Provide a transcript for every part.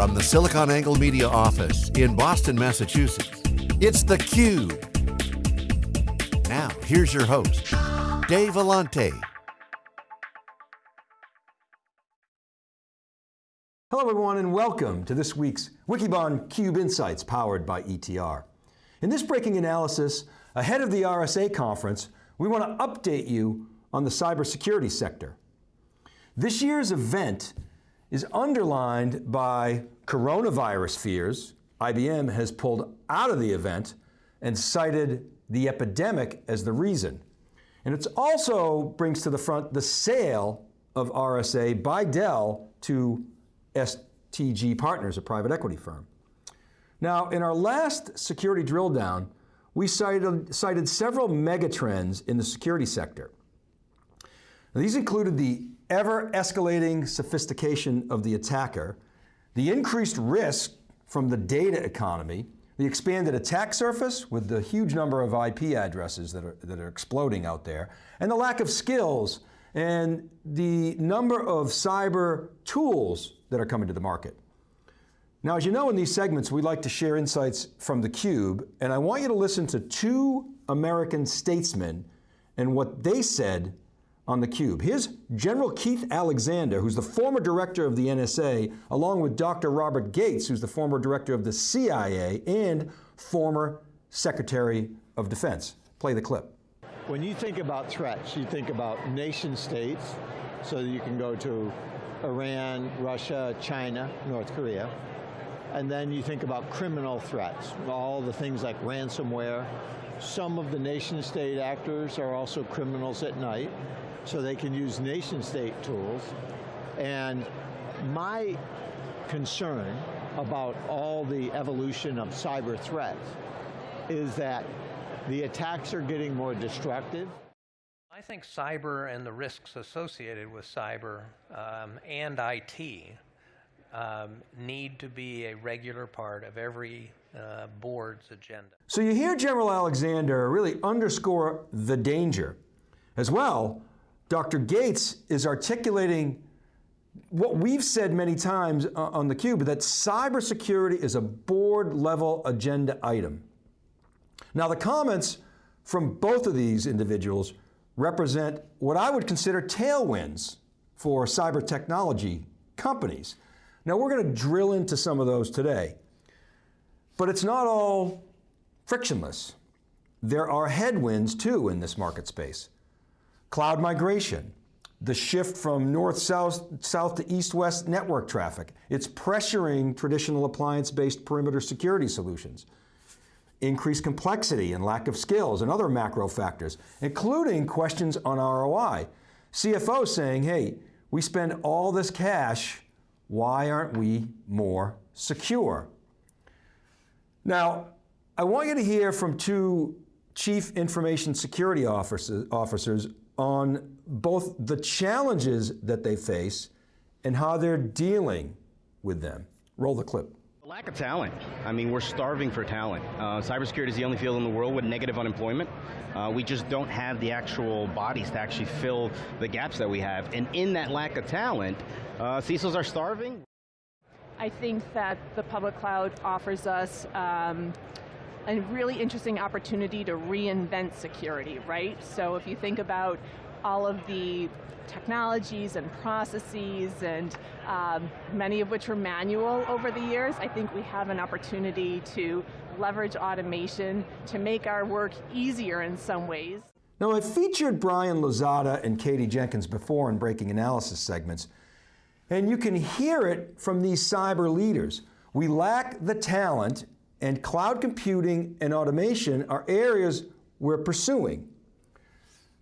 From the SiliconANGLE Media office in Boston, Massachusetts, it's theCUBE. Now, here's your host, Dave Vellante. Hello everyone and welcome to this week's Wikibon CUBE Insights powered by ETR. In this breaking analysis, ahead of the RSA conference, we want to update you on the cybersecurity sector. This year's event is underlined by coronavirus fears. IBM has pulled out of the event and cited the epidemic as the reason. And it also brings to the front the sale of RSA by Dell to STG Partners, a private equity firm. Now, in our last security drill down, we cited, cited several megatrends in the security sector. Now, these included the ever escalating sophistication of the attacker, the increased risk from the data economy, the expanded attack surface with the huge number of IP addresses that are, that are exploding out there, and the lack of skills and the number of cyber tools that are coming to the market. Now, as you know in these segments, we like to share insights from theCUBE, and I want you to listen to two American statesmen and what they said on theCUBE. Here's General Keith Alexander, who's the former director of the NSA, along with Dr. Robert Gates, who's the former director of the CIA and former Secretary of Defense. Play the clip. When you think about threats, you think about nation states, so you can go to Iran, Russia, China, North Korea. And then you think about criminal threats, all the things like ransomware. Some of the nation state actors are also criminals at night so they can use nation state tools. And my concern about all the evolution of cyber threats is that the attacks are getting more destructive. I think cyber and the risks associated with cyber um, and IT um, need to be a regular part of every uh, board's agenda. So you hear General Alexander really underscore the danger. As well, Dr. Gates is articulating what we've said many times uh, on theCUBE, that cybersecurity is a board level agenda item. Now the comments from both of these individuals represent what I would consider tailwinds for cyber technology companies. Now we're going to drill into some of those today, but it's not all frictionless. There are headwinds too in this market space. Cloud migration, the shift from north-south south to east-west network traffic. It's pressuring traditional appliance-based perimeter security solutions. Increased complexity and lack of skills and other macro factors, including questions on ROI. CFO saying, hey, we spend all this cash, why aren't we more secure? Now, I want you to hear from two chief information security officers, officers on both the challenges that they face and how they're dealing with them. Roll the clip. Lack of talent. I mean, we're starving for talent. Uh, cybersecurity is the only field in the world with negative unemployment. Uh, we just don't have the actual bodies to actually fill the gaps that we have. And in that lack of talent, uh, CISOs are starving. I think that the public cloud offers us um, a really interesting opportunity to reinvent security, right? So if you think about all of the technologies and processes and um, many of which were manual over the years, I think we have an opportunity to leverage automation to make our work easier in some ways. Now I featured Brian Lozada and Katie Jenkins before in Breaking Analysis segments, and you can hear it from these cyber leaders. We lack the talent and cloud computing and automation are areas we're pursuing.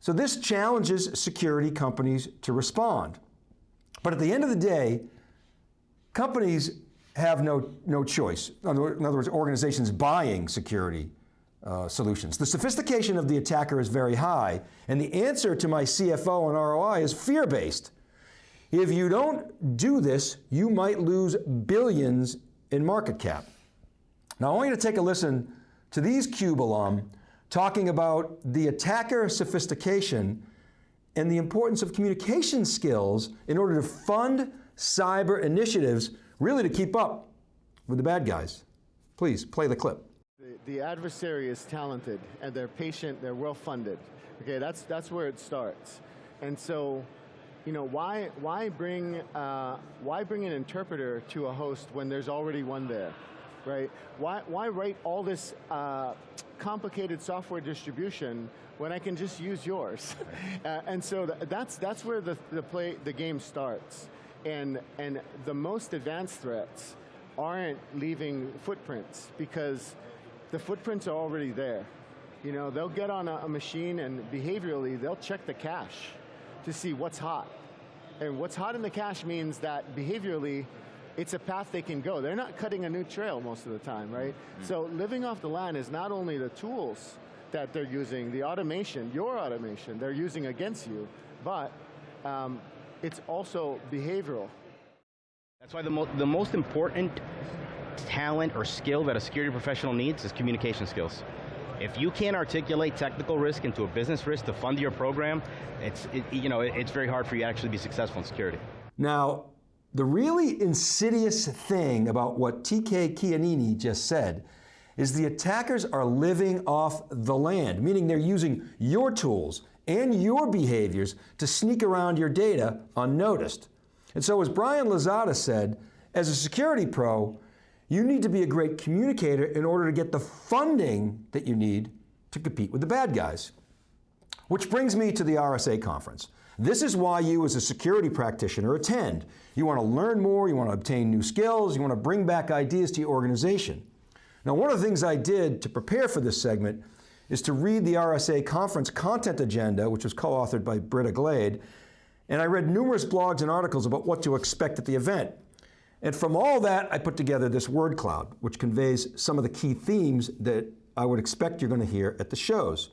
So this challenges security companies to respond. But at the end of the day, companies have no, no choice. In other words, organizations buying security uh, solutions. The sophistication of the attacker is very high, and the answer to my CFO and ROI is fear-based. If you don't do this, you might lose billions in market cap. Now I want you to take a listen to these CUBE alum talking about the attacker sophistication and the importance of communication skills in order to fund cyber initiatives really to keep up with the bad guys. Please play the clip. The, the adversary is talented and they're patient, they're well funded. Okay, that's, that's where it starts. And so, you know, why, why, bring, uh, why bring an interpreter to a host when there's already one there, right? Why, why write all this uh, complicated software distribution when I can just use yours? uh, and so th that's, that's where the, the, play, the game starts. And, and the most advanced threats aren't leaving footprints because the footprints are already there. You know, they'll get on a, a machine and behaviorally, they'll check the cache to see what's hot. And what's hot in the cache means that behaviorally, it's a path they can go. They're not cutting a new trail most of the time, right? Mm -hmm. So living off the land is not only the tools that they're using, the automation, your automation, they're using against you, but um, it's also behavioral. That's why the, mo the most important talent or skill that a security professional needs is communication skills. If you can't articulate technical risk into a business risk to fund your program, it's, it, you know, it's very hard for you to actually be successful in security. Now, the really insidious thing about what TK Keanini just said is the attackers are living off the land, meaning they're using your tools and your behaviors to sneak around your data unnoticed. And so as Brian Lozada said, as a security pro, you need to be a great communicator in order to get the funding that you need to compete with the bad guys. Which brings me to the RSA conference. This is why you as a security practitioner attend. You want to learn more, you want to obtain new skills, you want to bring back ideas to your organization. Now one of the things I did to prepare for this segment is to read the RSA conference content agenda, which was co-authored by Britta Glade, and I read numerous blogs and articles about what to expect at the event. And from all that, I put together this word cloud, which conveys some of the key themes that I would expect you're going to hear at the shows.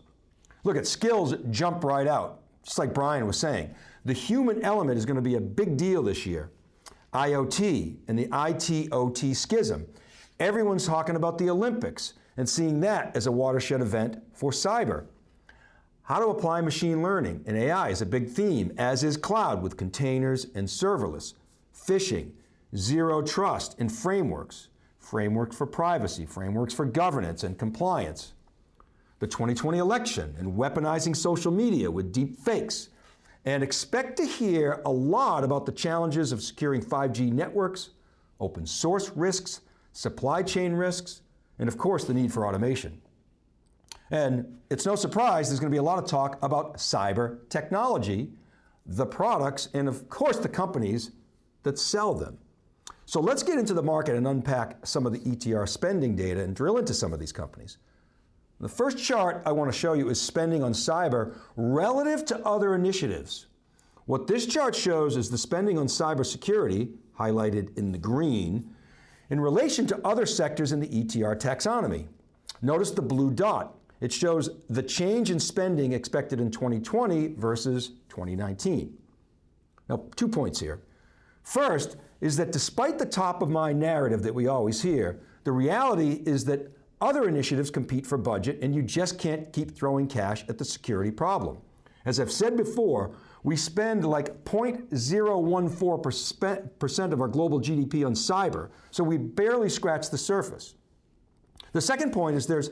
Look at skills jump right out, just like Brian was saying. The human element is going to be a big deal this year. IoT and the IT-OT schism. Everyone's talking about the Olympics and seeing that as a watershed event for cyber. How to apply machine learning and AI is a big theme, as is cloud with containers and serverless, phishing, zero trust and frameworks, frameworks for privacy, frameworks for governance and compliance, the 2020 election and weaponizing social media with deep fakes, and expect to hear a lot about the challenges of securing 5G networks, open source risks, supply chain risks, and of course the need for automation. And it's no surprise there's going to be a lot of talk about cyber technology, the products, and of course the companies that sell them. So let's get into the market and unpack some of the ETR spending data and drill into some of these companies. The first chart I want to show you is spending on cyber relative to other initiatives. What this chart shows is the spending on cybersecurity, highlighted in the green, in relation to other sectors in the ETR taxonomy. Notice the blue dot. It shows the change in spending expected in 2020 versus 2019. Now, two points here. First is that despite the top of mind narrative that we always hear, the reality is that other initiatives compete for budget and you just can't keep throwing cash at the security problem. As I've said before, we spend like 0.014% of our global GDP on cyber, so we barely scratch the surface. The second point is there's,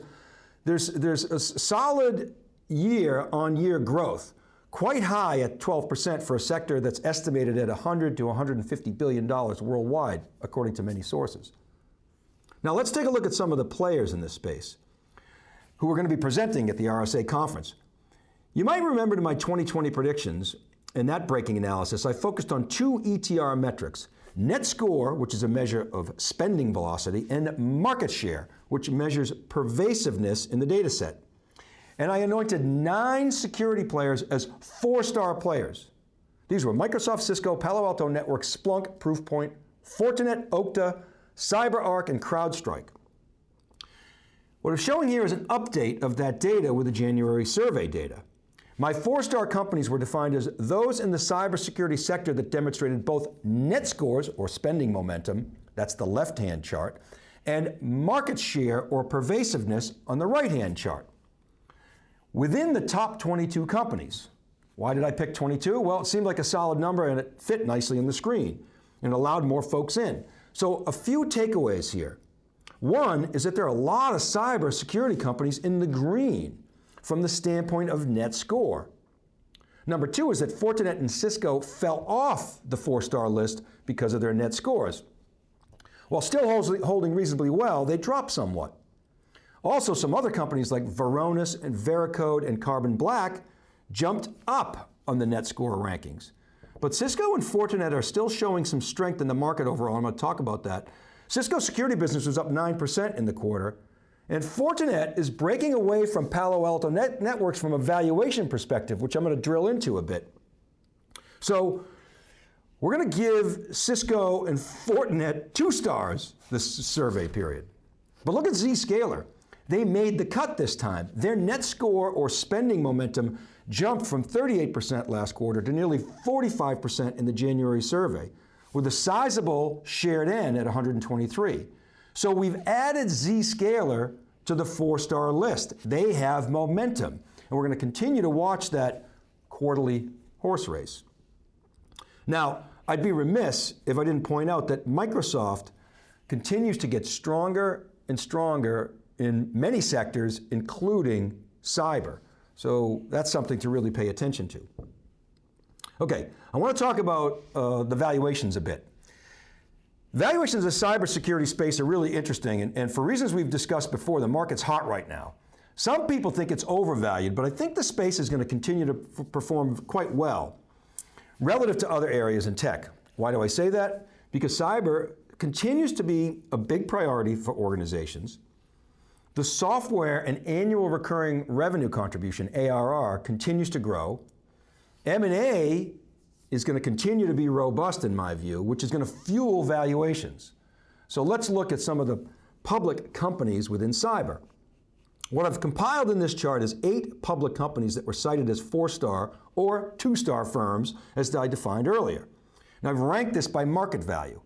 there's, there's a solid year on year growth, quite high at 12% for a sector that's estimated at 100 to 150 billion dollars worldwide, according to many sources. Now let's take a look at some of the players in this space who are going to be presenting at the RSA conference. You might remember to my 2020 predictions, in that breaking analysis, I focused on two ETR metrics, net score, which is a measure of spending velocity, and market share, which measures pervasiveness in the data set. And I anointed nine security players as four-star players. These were Microsoft, Cisco, Palo Alto Networks, Splunk, Proofpoint, Fortinet, Okta, CyberArk, and CrowdStrike. What I'm showing here is an update of that data with the January survey data. My four-star companies were defined as those in the cybersecurity sector that demonstrated both net scores or spending momentum, that's the left-hand chart, and market share or pervasiveness on the right-hand chart. Within the top 22 companies, why did I pick 22? Well, it seemed like a solid number and it fit nicely in the screen and allowed more folks in. So a few takeaways here. One is that there are a lot of cybersecurity companies in the green from the standpoint of net score. Number two is that Fortinet and Cisco fell off the four-star list because of their net scores. While still holding reasonably well, they dropped somewhat. Also, some other companies like Varonis and Veracode and Carbon Black jumped up on the net score rankings. But Cisco and Fortinet are still showing some strength in the market overall. I'm going to talk about that. Cisco's security business was up 9% in the quarter, and Fortinet is breaking away from Palo Alto Net Networks from a valuation perspective, which I'm going to drill into a bit. So we're going to give Cisco and Fortinet two stars this survey period. But look at Zscaler. They made the cut this time. Their net score or spending momentum jumped from 38% last quarter to nearly 45% in the January survey, with a sizable shared N at 123. So we've added Zscaler to the four-star list. They have momentum, and we're going to continue to watch that quarterly horse race. Now, I'd be remiss if I didn't point out that Microsoft continues to get stronger and stronger in many sectors, including cyber. So that's something to really pay attention to. Okay, I want to talk about uh, the valuations a bit. Valuations of the cybersecurity space are really interesting, and, and for reasons we've discussed before, the market's hot right now. Some people think it's overvalued, but I think the space is going to continue to perform quite well relative to other areas in tech. Why do I say that? Because cyber continues to be a big priority for organizations. The software and annual recurring revenue contribution, ARR, continues to grow. M&A is going to continue to be robust in my view, which is going to fuel valuations. So let's look at some of the public companies within cyber. What I've compiled in this chart is eight public companies that were cited as four-star or two-star firms, as I defined earlier. Now I've ranked this by market value.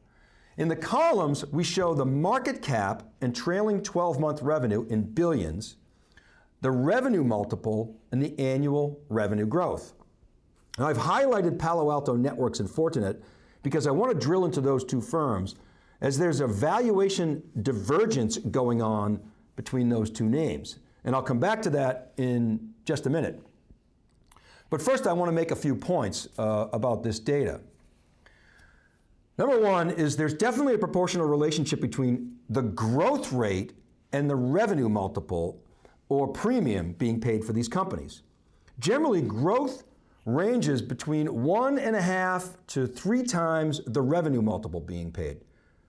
In the columns, we show the market cap and trailing 12-month revenue in billions, the revenue multiple, and the annual revenue growth. Now I've highlighted Palo Alto Networks and Fortinet because I want to drill into those two firms as there's a valuation divergence going on between those two names. And I'll come back to that in just a minute. But first I want to make a few points uh, about this data. Number one is there's definitely a proportional relationship between the growth rate and the revenue multiple or premium being paid for these companies. Generally, growth ranges between one and a half to three times the revenue multiple being paid.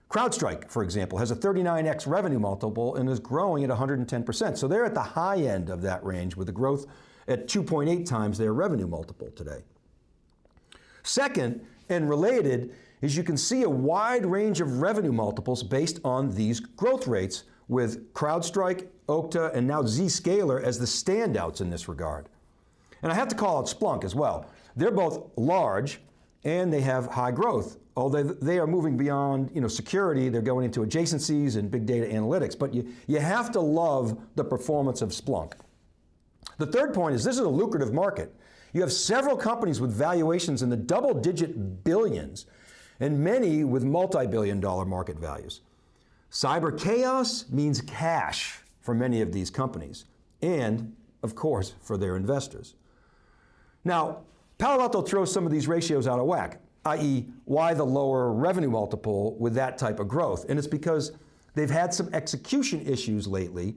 CrowdStrike, for example, has a 39x revenue multiple and is growing at 110%. So they're at the high end of that range with a growth at 2.8 times their revenue multiple today. Second, and related, is you can see a wide range of revenue multiples based on these growth rates with CrowdStrike, Okta, and now Zscaler as the standouts in this regard. And I have to call out Splunk as well. They're both large and they have high growth. Although they are moving beyond you know, security, they're going into adjacencies and big data analytics, but you, you have to love the performance of Splunk. The third point is this is a lucrative market. You have several companies with valuations in the double digit billions and many with multi-billion dollar market values. Cyber chaos means cash for many of these companies and, of course, for their investors. Now, Palo Alto throws some of these ratios out of whack, i.e. why the lower revenue multiple with that type of growth? And it's because they've had some execution issues lately,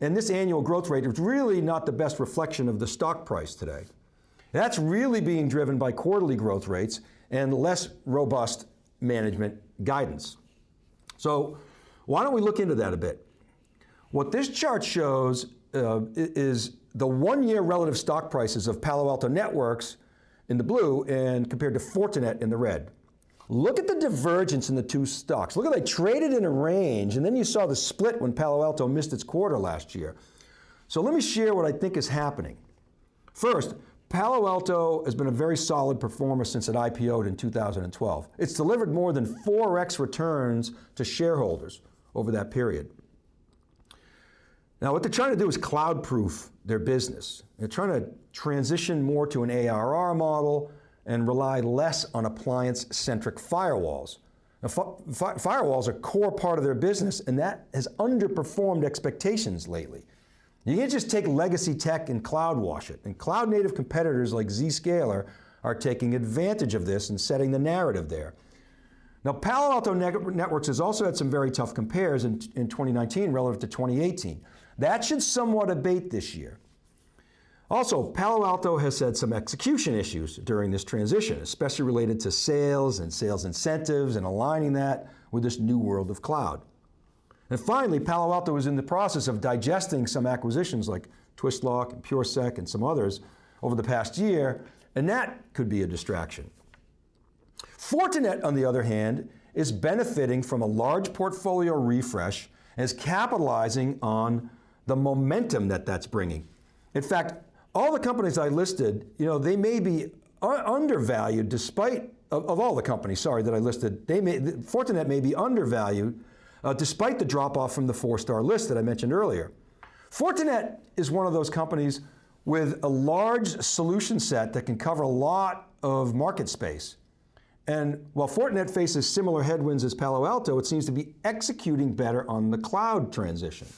and this annual growth rate is really not the best reflection of the stock price today. That's really being driven by quarterly growth rates and less robust management guidance. So why don't we look into that a bit? What this chart shows uh, is the one-year relative stock prices of Palo Alto Networks in the blue and compared to Fortinet in the red. Look at the divergence in the two stocks. Look at they traded in a range and then you saw the split when Palo Alto missed its quarter last year. So let me share what I think is happening. First, Palo Alto has been a very solid performer since it IPO'd in 2012. It's delivered more than 4x returns to shareholders over that period. Now what they're trying to do is cloud-proof their business. They're trying to transition more to an ARR model and rely less on appliance-centric firewalls. Now, fi firewalls are a core part of their business, and that has underperformed expectations lately. You can't just take legacy tech and cloud wash it. And cloud native competitors like Zscaler are taking advantage of this and setting the narrative there. Now, Palo Alto Networks has also had some very tough compares in, in 2019 relative to 2018. That should somewhat abate this year. Also, Palo Alto has had some execution issues during this transition, especially related to sales and sales incentives and aligning that with this new world of cloud. And finally, Palo Alto was in the process of digesting some acquisitions like Twistlock and PureSec and some others over the past year, and that could be a distraction. Fortinet, on the other hand, is benefiting from a large portfolio refresh and is capitalizing on the momentum that that's bringing. In fact, all the companies I listed, you know, they may be undervalued despite, of, of, all the companies, sorry, that I listed, they may, Fortinet may be undervalued uh, despite the drop off from the four star list that I mentioned earlier. Fortinet is one of those companies with a large solution set that can cover a lot of market space. And while Fortinet faces similar headwinds as Palo Alto, it seems to be executing better on the cloud transition.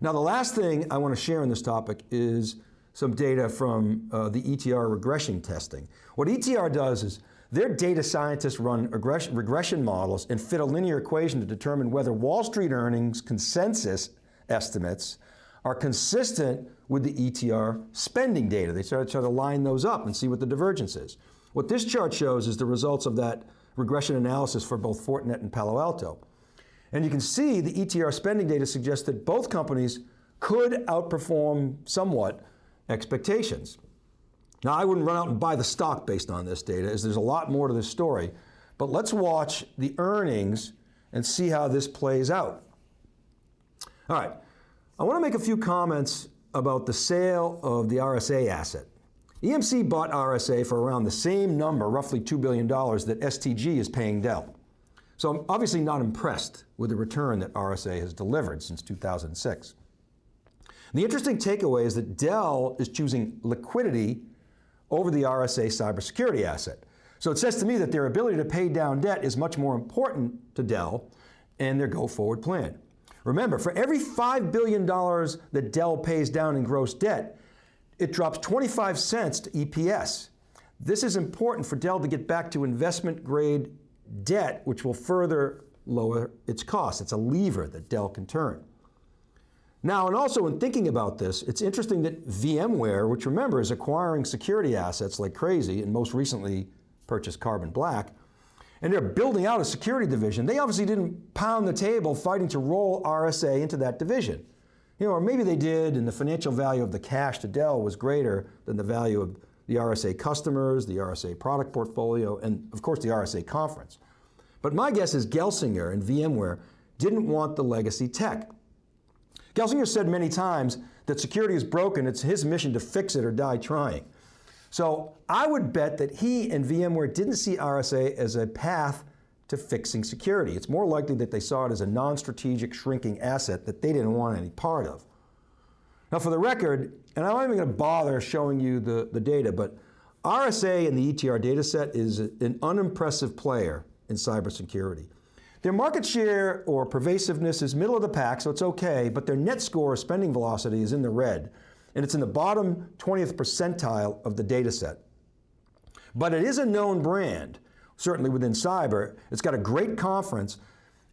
Now, the last thing I want to share on this topic is some data from uh, the ETR regression testing. What ETR does is their data scientists run regression models and fit a linear equation to determine whether Wall Street earnings consensus estimates are consistent with the ETR spending data. They try, to line those up and see what the divergence is. What this chart shows is the results of that regression analysis for both Fortinet and Palo Alto. And you can see the ETR spending data suggests that both companies could outperform somewhat expectations. Now, I wouldn't run out and buy the stock based on this data, as there's a lot more to this story. But let's watch the earnings and see how this plays out. All right, I want to make a few comments about the sale of the RSA asset. EMC bought RSA for around the same number, roughly $2 billion, that STG is paying Dell. So I'm obviously not impressed with the return that RSA has delivered since 2006. The interesting takeaway is that Dell is choosing liquidity over the RSA cybersecurity asset. So it says to me that their ability to pay down debt is much more important to Dell and their go-forward plan. Remember, for every $5 billion that Dell pays down in gross debt, it drops 25 cents to EPS. This is important for Dell to get back to investment grade debt, which will further lower its costs. It's a lever that Dell can turn. Now, and also in thinking about this, it's interesting that VMware, which remember is acquiring security assets like crazy, and most recently purchased Carbon Black, and they're building out a security division. They obviously didn't pound the table fighting to roll RSA into that division. You know, or maybe they did, and the financial value of the cash to Dell was greater than the value of the RSA customers, the RSA product portfolio, and of course the RSA conference. But my guess is Gelsinger and VMware didn't want the legacy tech. Gelsinger said many times that security is broken, it's his mission to fix it or die trying. So I would bet that he and VMware didn't see RSA as a path to fixing security. It's more likely that they saw it as a non-strategic shrinking asset that they didn't want any part of. Now for the record, and I'm not even going to bother showing you the, the data, but RSA in the ETR data set is an unimpressive player in cybersecurity. Their market share or pervasiveness is middle of the pack, so it's okay, but their net score spending velocity is in the red, and it's in the bottom 20th percentile of the data set. But it is a known brand, certainly within cyber. It's got a great conference,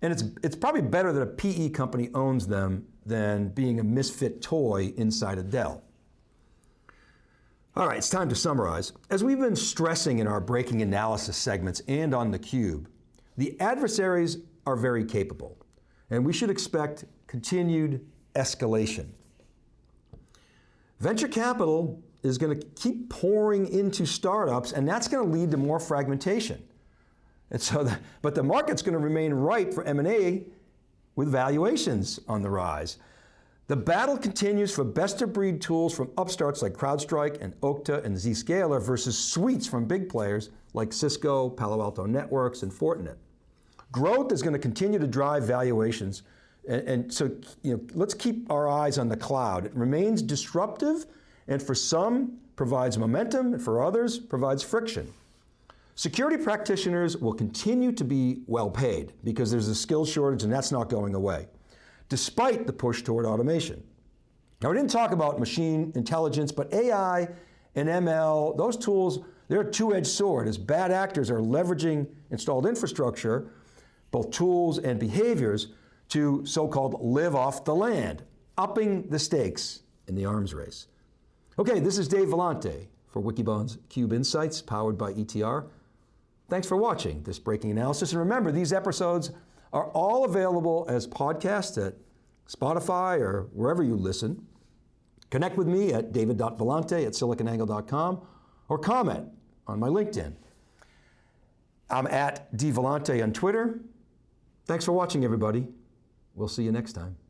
and it's, it's probably better that a PE company owns them than being a misfit toy inside a Dell. All right, it's time to summarize. As we've been stressing in our breaking analysis segments and on theCUBE, the adversaries are very capable, and we should expect continued escalation. Venture capital is going to keep pouring into startups, and that's going to lead to more fragmentation. And so, the, but the market's going to remain ripe for M&A with valuations on the rise. The battle continues for best-of-breed tools from upstarts like CrowdStrike and Okta and Zscaler versus suites from big players like Cisco, Palo Alto Networks, and Fortinet. Growth is going to continue to drive valuations, and, and so you know, let's keep our eyes on the cloud. It remains disruptive, and for some provides momentum, and for others provides friction. Security practitioners will continue to be well paid because there's a skill shortage and that's not going away, despite the push toward automation. Now, we didn't talk about machine intelligence, but AI and ML, those tools, they're a two edged sword as bad actors are leveraging installed infrastructure, both tools and behaviors, to so called live off the land, upping the stakes in the arms race. Okay, this is Dave Vellante for Wikibon's Cube Insights, powered by ETR. Thanks for watching this breaking analysis. And remember, these episodes are all available as podcasts at Spotify or wherever you listen. Connect with me at david.vellante at siliconangle.com or comment on my LinkedIn. I'm at dvellante on Twitter. Thanks for watching, everybody. We'll see you next time.